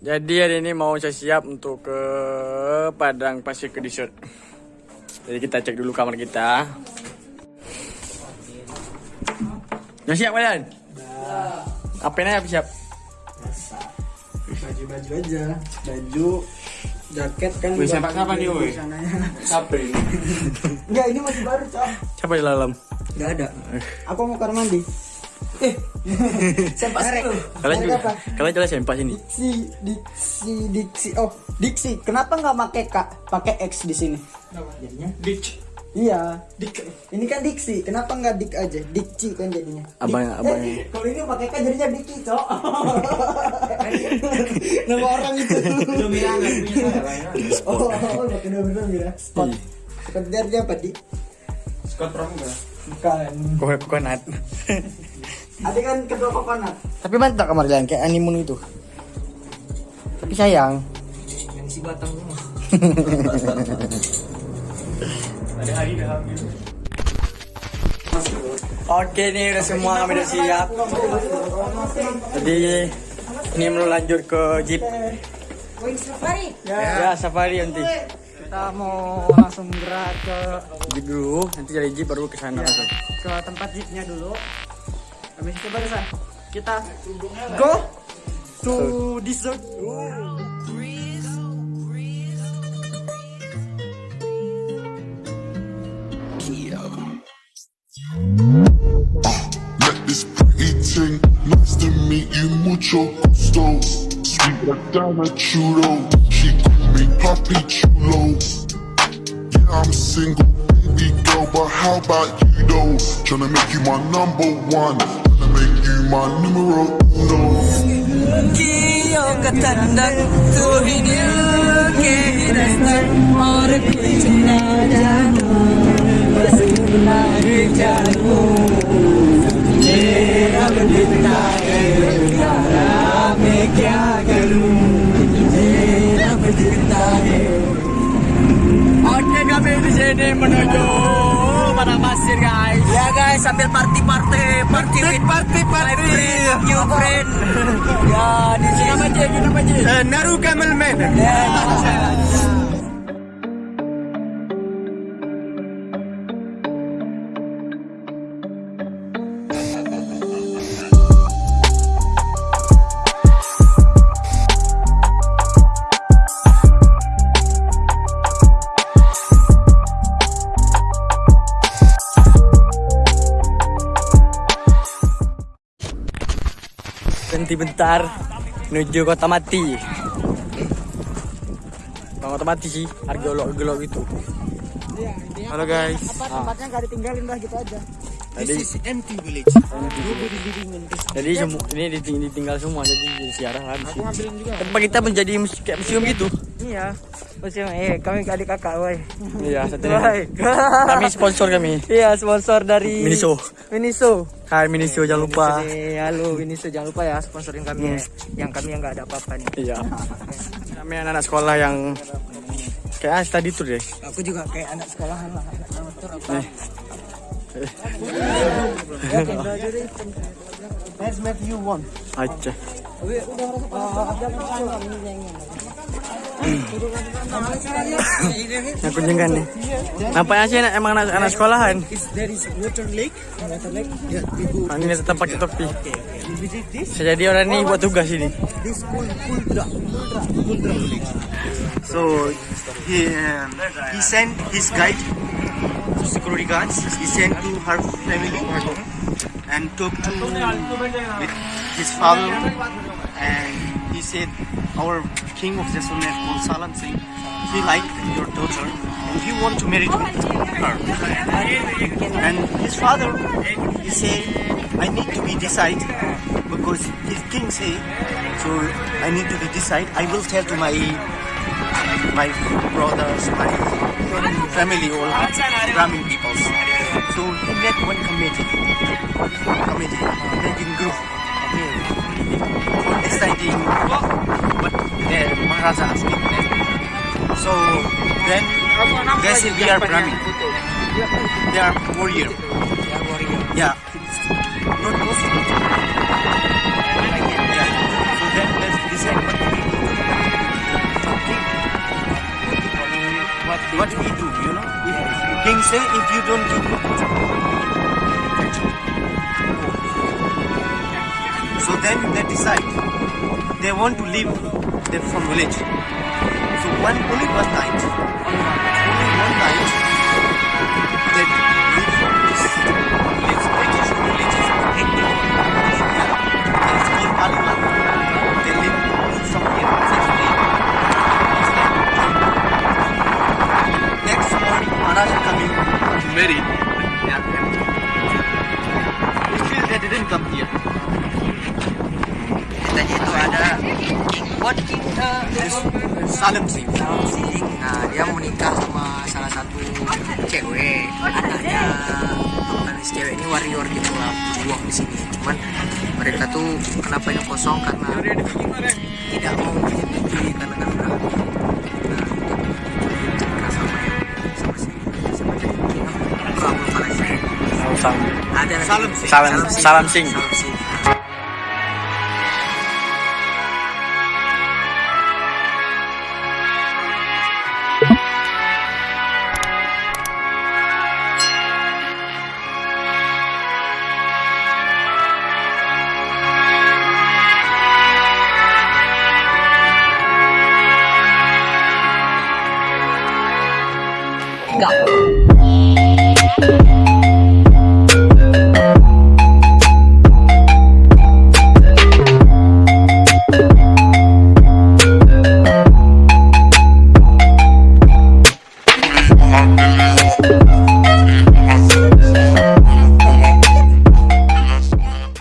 Jadi hari ini mau saya siap untuk ke Padang Pasir ke Dessert. Jadi kita cek dulu kamar kita. Udah siap kalian? Apa ini apa siap? baju-baju aja baju jaket kan buat sempak kapan nih, woi? Siapa ini? enggak ini masih baru cok Siapa di dalam? enggak ada aku mau kamar mandi eh sempak dulu Kalian juga, kalian jelas sempak sini. diksi diksi diksi. Oh diksi. Kenapa nggak pakai kak? Pakai x di sini? Jadinya? Ditch. iya. Dik. Ini kan diksi. Kenapa nggak dik aja? Diksi kan jadinya. Abang- Dik- abang- eh, kalau ini pakai k jadinya diki cok. Nama orang itu. Oh oh pakai nama ya? Spot. Spot dari apa di Scott Pramuka. bukan. Kok kokonat. ada kan kedua kokonat tapi mantap kamar kalian kayak animun itu tapi sayang Yang si batang rumah. Ada hari dah habis. Oke nih udah semua kami udah siap. Jadi ini mau lanjut ke jeep. Ya, safari nanti. kita mau langsung gerak ke Jeep dulu, nanti dari jeep baru ke sana langsung. ke tempat jeepnya dulu habis itu barusan kita go to dessert Met this pretty thing, nice to meet you, mucho gusto. Sweet like Dana Chulo, she call me Papi Chulo. Yeah, I'm single, baby girl, but how about you though? Tryna make you my number one, tryna make you my numero uno. कियों का ठंडक तू ही दिल के दस्तक क्या करूँ मेरा बिता है और बना मासिर गाय। Sambil party party party with Party party. new friend Ya di sini nama je, nama je. Naru Camel Man. Berhenti bentar menuju kota mati. Bang kota mati sih, harga olok-olok gitu. Halo guys. tempatnya nggak ditinggalin lah gitu aja Tadi empty village. jadi semua ini diting- ditinggal semua jadi jadi siarah lah. Tempat kita menjadi kayak museum gitu. Iya musim eh kami adik kakak woi Iya, satu. Kami sponsor kami. iya sponsor dari Miniso. Miniso Hai Miniso jangan lupa. Jadi, halo Miniso jangan lupa ya sponsorin kami ya. yang kami yang nggak ada apa-apa nih Iya. Kami anak-anak sekolah yang kayak tadi tuh deh. aku juga kayak anak sekolahan lah anak amatur apa Let's make you one. Aja. Aku jenggan nih. Nampaknya sih emang anak, anak sekolahan. Ini tetap pakai topi. Saya jadi orang ini buat tugas ini. So he um, he sent his guide, security guards. He sent to her family and talked to with his father, and he said our king of Jaisalmer called Salam Singh. He liked your daughter and he want to marry her. And his father, he said, I need to be decide because his king say, so I need to be decide. I will tell to my my brothers, my family, all Brahmin peoples. So he made one committee, committee, making group for exciting work, but the Maharaja has been left. So then uh, they uh, say we are Brahmin. They are warrior. Yeah. Not Muslim. Yeah. So then let's decide what we do. What we do, you know? If King say if you don't give So then they decide they want to leave them from village. So one only one night, only one night, Salam Singh. Sing. Nah dia menikah sama salah satu cewek. Anaknya Anaknya si cewek ini warrior gitu lah Berjuang di sini. Cuman mereka tuh kenapa ini kosong? Karena tidak mau menyetujui karena kan udah yang Salam, Salam salam, salam sing. Salam Singh.